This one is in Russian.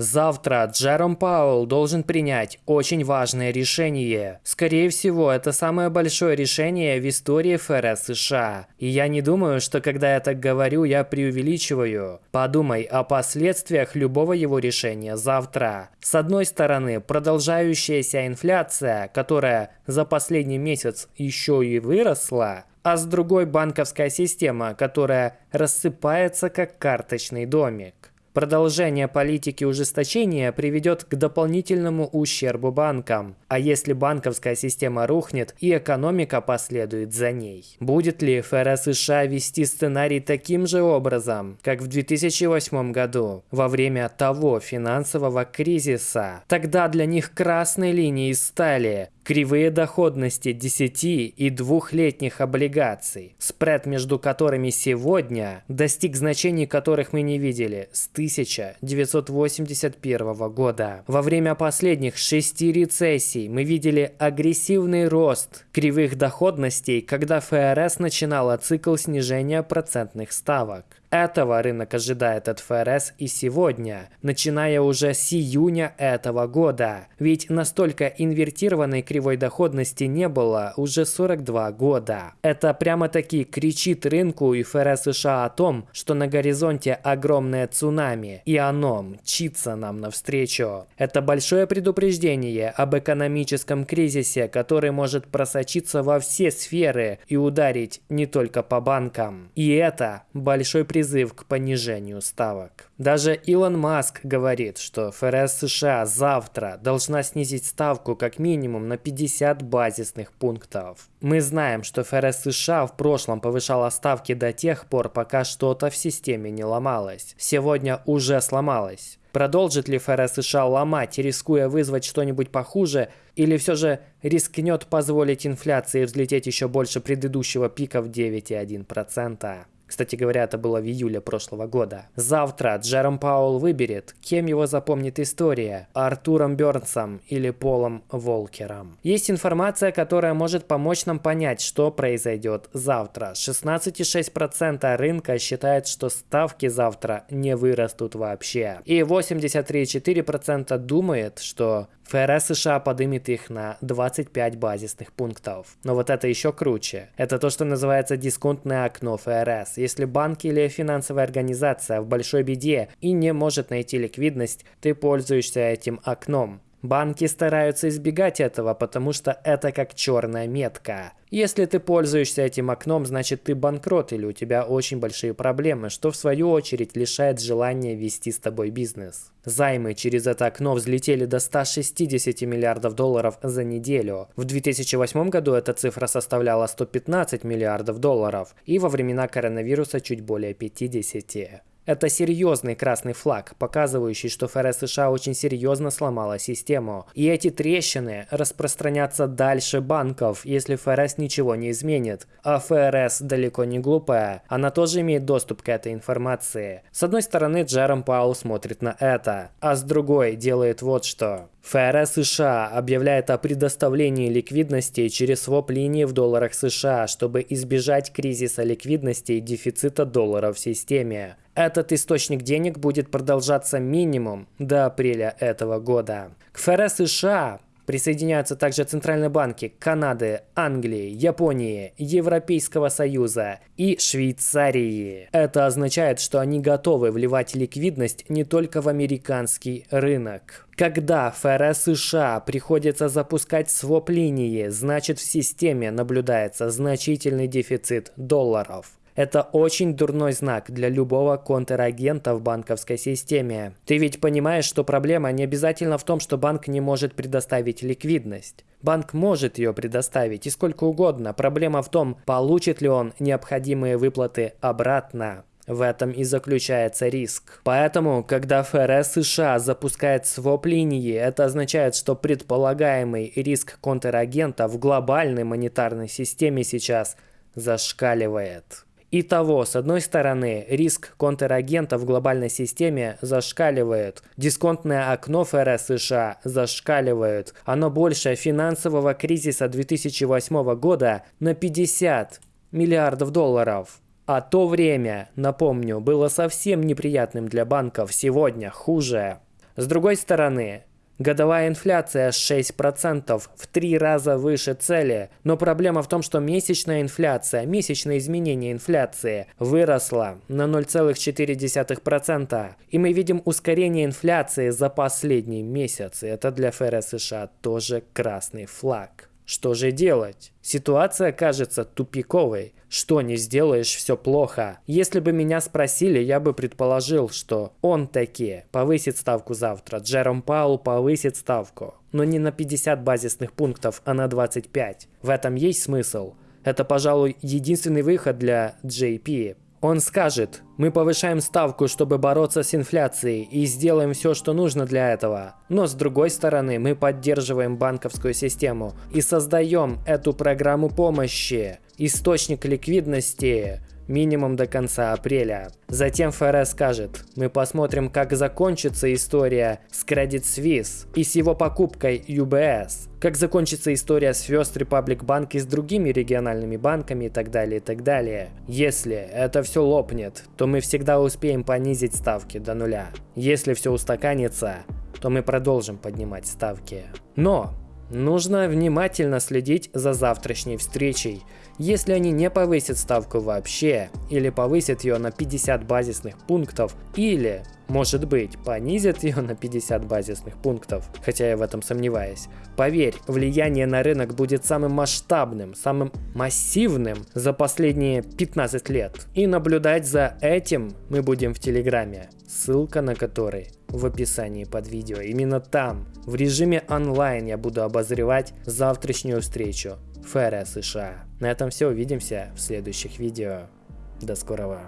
Завтра Джером Пауэлл должен принять очень важное решение. Скорее всего, это самое большое решение в истории ФРС США. И я не думаю, что когда я так говорю, я преувеличиваю. Подумай о последствиях любого его решения завтра. С одной стороны, продолжающаяся инфляция, которая за последний месяц еще и выросла, а с другой банковская система, которая рассыпается как карточный домик. Продолжение политики ужесточения приведет к дополнительному ущербу банкам. А если банковская система рухнет и экономика последует за ней? Будет ли ФРС США вести сценарий таким же образом, как в 2008 году, во время того финансового кризиса? Тогда для них красной линией стали Кривые доходности 10 и двухлетних облигаций, спред между которыми сегодня достиг значений, которых мы не видели с 1981 года. Во время последних шести рецессий мы видели агрессивный рост кривых доходностей, когда ФРС начинала цикл снижения процентных ставок. Этого рынок ожидает от ФРС и сегодня, начиная уже с июня этого года. Ведь настолько инвертированной кривой доходности не было уже 42 года. Это прямо-таки кричит рынку и ФРС США о том, что на горизонте огромное цунами, и оно мчится нам навстречу. Это большое предупреждение об экономическом кризисе, который может просочиться во все сферы и ударить не только по банкам. И это большой призыв к понижению ставок. Даже Илон Маск говорит, что ФРС США завтра должна снизить ставку как минимум на 50 базисных пунктов. Мы знаем, что ФРС США в прошлом повышала ставки до тех пор, пока что-то в системе не ломалось. Сегодня уже сломалось. Продолжит ли ФРС США ломать, рискуя вызвать что-нибудь похуже, или все же рискнет позволить инфляции взлететь еще больше предыдущего пика в 9,1%? Кстати говоря, это было в июле прошлого года. Завтра Джером Пауэлл выберет, кем его запомнит история – Артуром Бернсом или Полом Волкером. Есть информация, которая может помочь нам понять, что произойдет завтра. 16,6% рынка считает, что ставки завтра не вырастут вообще. И 83,4% думает, что ФРС США подымет их на 25 базисных пунктов. Но вот это еще круче. Это то, что называется дисконтное окно ФРС. Если банк или финансовая организация в большой беде и не может найти ликвидность, ты пользуешься этим окном. Банки стараются избегать этого, потому что это как черная метка. Если ты пользуешься этим окном, значит ты банкрот или у тебя очень большие проблемы, что в свою очередь лишает желания вести с тобой бизнес. Займы через это окно взлетели до 160 миллиардов долларов за неделю. В 2008 году эта цифра составляла 115 миллиардов долларов и во времена коронавируса чуть более 50. Это серьезный красный флаг, показывающий, что ФРС США очень серьезно сломала систему. И эти трещины распространятся дальше банков, если ФРС ничего не изменит. А ФРС далеко не глупая, она тоже имеет доступ к этой информации. С одной стороны, Джером Паул смотрит на это, а с другой делает вот что. ФРС США объявляет о предоставлении ликвидности через своп-линии в долларах США, чтобы избежать кризиса ликвидности и дефицита доллара в системе. Этот источник денег будет продолжаться минимум до апреля этого года. К ФРС США Присоединяются также центральные банки Канады, Англии, Японии, Европейского Союза и Швейцарии. Это означает, что они готовы вливать ликвидность не только в американский рынок. Когда ФРС США приходится запускать своп-линии, значит в системе наблюдается значительный дефицит долларов. Это очень дурной знак для любого контрагента в банковской системе. Ты ведь понимаешь, что проблема не обязательно в том, что банк не может предоставить ликвидность. Банк может ее предоставить и сколько угодно. Проблема в том, получит ли он необходимые выплаты обратно. В этом и заключается риск. Поэтому, когда ФРС США запускает своп-линии, это означает, что предполагаемый риск контрагента в глобальной монетарной системе сейчас зашкаливает. Итого, с одной стороны, риск контрагента в глобальной системе зашкаливает, дисконтное окно ФРС США зашкаливает, оно больше финансового кризиса 2008 года на 50 миллиардов долларов. А то время, напомню, было совсем неприятным для банков, сегодня хуже. С другой стороны, Годовая инфляция 6%, в три раза выше цели. Но проблема в том, что месячная инфляция, месячное изменение инфляции выросла на 0,4%. И мы видим ускорение инфляции за последний месяц. И это для ФРС США тоже красный флаг. Что же делать? Ситуация кажется тупиковой. Что не сделаешь, все плохо. Если бы меня спросили, я бы предположил, что он таки повысит ставку завтра. Джером Паул повысит ставку. Но не на 50 базисных пунктов, а на 25. В этом есть смысл. Это, пожалуй, единственный выход для JP. Он скажет, мы повышаем ставку, чтобы бороться с инфляцией и сделаем все, что нужно для этого. Но с другой стороны, мы поддерживаем банковскую систему и создаем эту программу помощи, источник ликвидности, минимум до конца апреля. Затем ФРС скажет, мы посмотрим, как закончится история с Credit Suisse и с его покупкой UBS, как закончится история с First Republic Bank и с другими региональными банками и так далее, и так далее. Если это все лопнет, то мы всегда успеем понизить ставки до нуля. Если все устаканится, то мы продолжим поднимать ставки. Но Нужно внимательно следить за завтрашней встречей. Если они не повысят ставку вообще, или повысят ее на 50 базисных пунктов, или, может быть, понизят ее на 50 базисных пунктов, хотя я в этом сомневаюсь, поверь, влияние на рынок будет самым масштабным, самым массивным за последние 15 лет. И наблюдать за этим мы будем в Телеграме, ссылка на который в описании под видео. Именно там, в режиме онлайн, я буду обозревать завтрашнюю встречу ФРС США. На этом все, увидимся в следующих видео. До скорого.